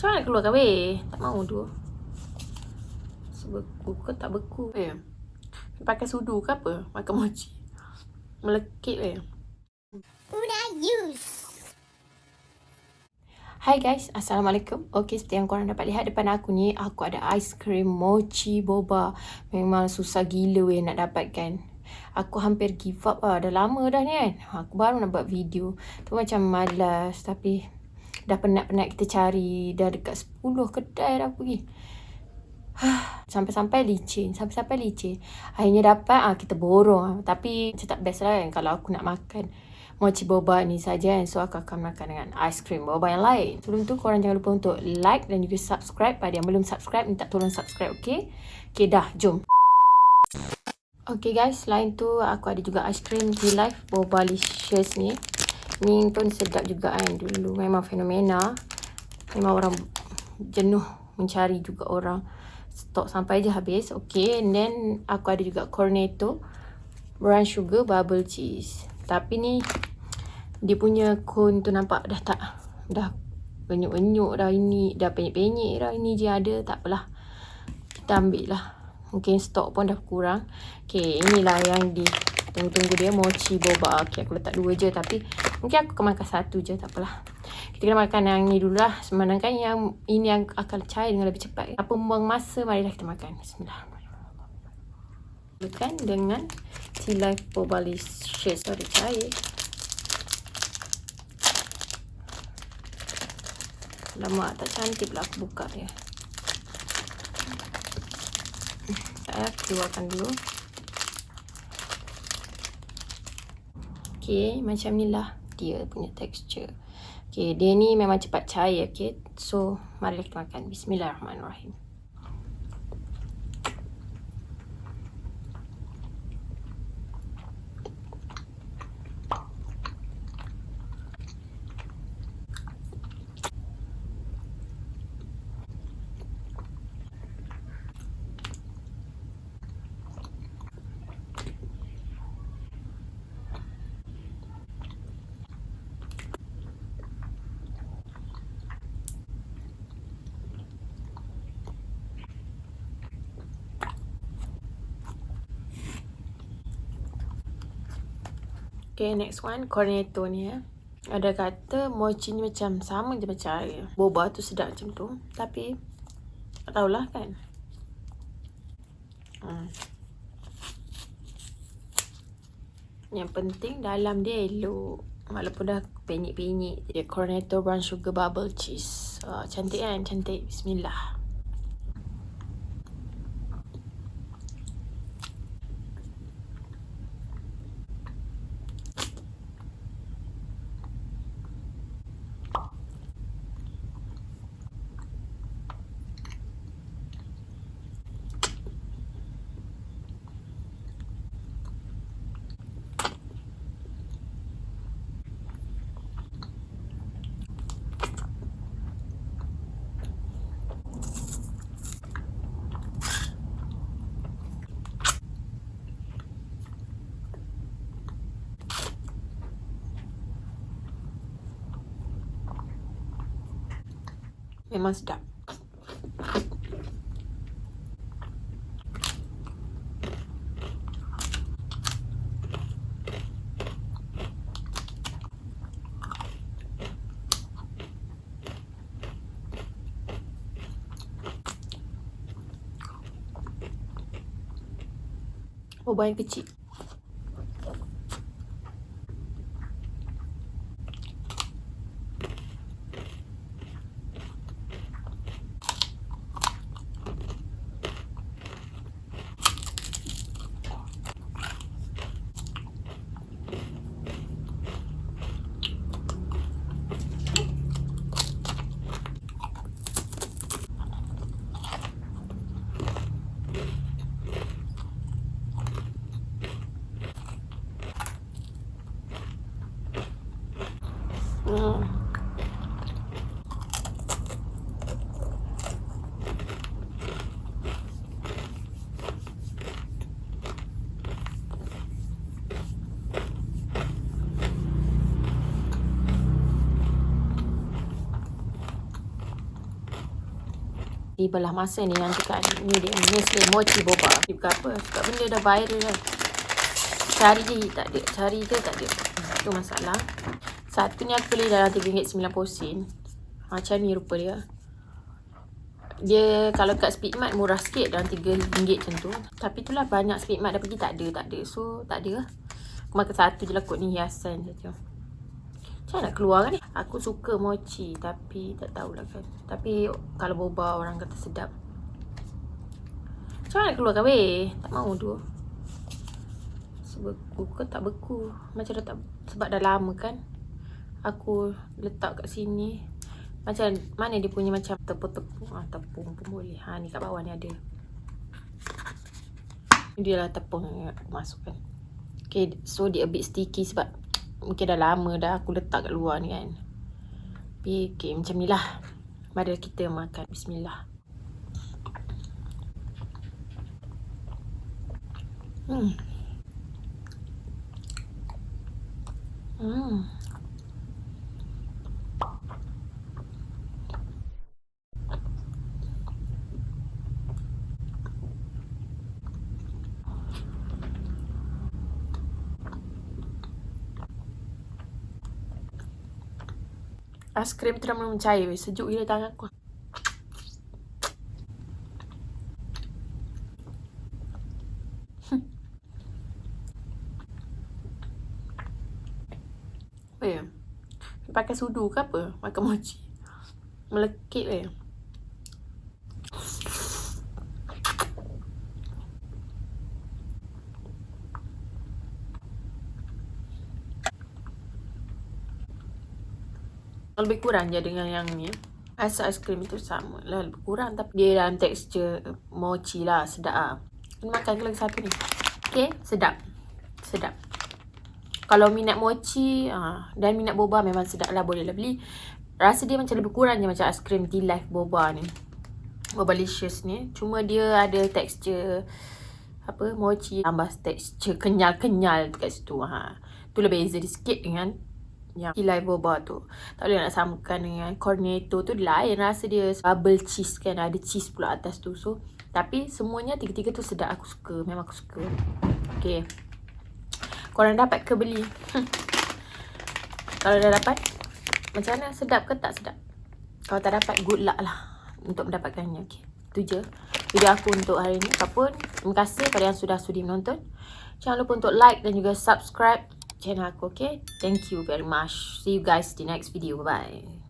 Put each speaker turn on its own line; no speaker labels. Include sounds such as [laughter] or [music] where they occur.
Macam mana keluarkan weh? Tak mahu tu. Sebeku ke tak beku weh? Pakai sudu ke apa? Makan mochi. Melekit weh.
Use.
Hai guys, Assalamualaikum. Okay, seperti yang korang dapat lihat depan aku ni, aku ada aiskrim mochi boba. Memang susah gila weh nak dapatkan. Aku hampir give up lah. Dah lama dah ni kan. Aku baru nak buat video. Tu macam malas tapi dah penat-penat kita cari. Dah dekat 10 kedai dah pergi. [sighs] Sampai-sampai licin. Sampai-sampai licin. Akhirnya dapat, ah kita borong. Tapi macam tak best lah kan kalau aku nak makan mochi boba ni saja kan. So aku akan makan dengan aiskrim boba yang lain. Sebelum tu korang jangan lupa untuk like dan juga subscribe. Pada yang belum subscribe, minta tolong subscribe okay? Okay dah, jom. Okay guys, selain tu aku ada juga aiskrim V-Life boba licious ni. Ni pun sedap juga kan dulu. Memang fenomena. Memang orang jenuh mencari juga orang. Stok sampai je habis. Okay, and then aku ada juga cornetto brown sugar bubble cheese. Tapi ni dia punya cone tu nampak dah tak dah benyuk-benyuk dah ini dah penyek-penyek dah ini je ada tak apalah kita ambil lah mungkin stok pun dah kurang Okay, inilah yang di tunggu-tunggu dia mochi boba. Okay, aku letak dua je tapi mungkin aku akan makan satu je tak apalah. Kita kena makan yang ni dulu lah. Semandangkan yang ini yang akan cair dengan lebih cepat. Apa membuang masa marilah kita makan. Bismillahirrahmanirrahim. Dengan tea life boba licious ada cair. Lama tak cantik pula aku buka dia. Saya keluarkan dulu. Okay, macam ni lah dia punya texture. Okay, dia ni memang cepat cair. Okay, so mari kita makan. Bismillahirrahmanirrahim. Okay, next one. Cornetto ni ya. Ada kata mochi ni macam sama je macam air. Boba tu sedap macam tu. Tapi, tak tahulah kan. Hmm. Yang penting dalam dia elok. Walaupun dah penyek-penyek. Dia cornetto brown sugar bubble cheese. Oh, cantik kan? Cantik. Bismillah. Memang sedap. Oh, banyak kecil. Di belah masa ni yang cakap ni dia Nestle Mochi Boba. Ni bukan apa. Sebab benda dah viral kan. Cari je tak ada. Cari je tak ada. Itu masalah. Satu ni aku beli dalam RM3.90. Macam ni rupa dia. Dia kalau kat Speedmart murah sikit dalam RM3 macam tu. Tapi itulah banyak Speedmart dah pergi tak ada. Tak ada. So tak ada lah. Aku makan satu je lah kot ni hiasan saja. Macam nak keluar kan? Aku suka mochi tapi tak tahulah kan. Tapi kalau boba orang kata sedap. Macam nak keluar kan weh? Tak mahu tu. Sebeku ke tak beku? Macam dah tak, sebab dah lama kan. Aku letak kat sini. Macam mana dia punya macam tepung-tepung. Ah, tepung pun boleh. Ha ni kat bawah ni ada. Dia lah tepung yang aku masukkan. Okay, so dia a bit sticky sebab mungkin dah lama dah aku letak kat luar ni kan. Tapi okay, macam ni lah. Mari kita makan. Bismillah. Hmm. Hmm. Aiskrim tu dah mula mencair. Sejuk gila tangan aku. Hmm. Weh. Pakai sudu ke apa? Makan mochi. Melekit weh. Lebih kurang je dengan yang ni. Rasa aiskrim itu sama lah lebih kurang. Tapi dia dalam tekstur mochi lah sedap ah. Makan ke lagi satu ni? Okey sedap. Sedap. Kalau minat mochi ah, dan minat boba memang sedap lah boleh lah beli. Rasa dia macam lebih kurang je macam aiskrim T-Life boba ni. Boba licious ni. Cuma dia ada tekstur apa mochi tambah tekstur kenyal-kenyal dekat situ ha tu lebih beza sikit dengan yang kilai boba tu. Tak boleh nak samakan dengan cornetto tu lain rasa dia bubble cheese kan ada cheese pula atas tu. So tapi semuanya tiga-tiga tu sedap aku suka. Memang aku suka. Okay. Korang dapat ke beli? [laughs] Kalau dah dapat macam mana sedap ke tak sedap? Kalau tak dapat good luck lah untuk mendapatkannya. Okay. Itu je video aku untuk hari ni. Apapun, terima kasih kepada yang sudah sudi menonton. Jangan lupa untuk like dan juga subscribe channel aku, okay? Thank you very much. See you guys the next video. Bye-bye.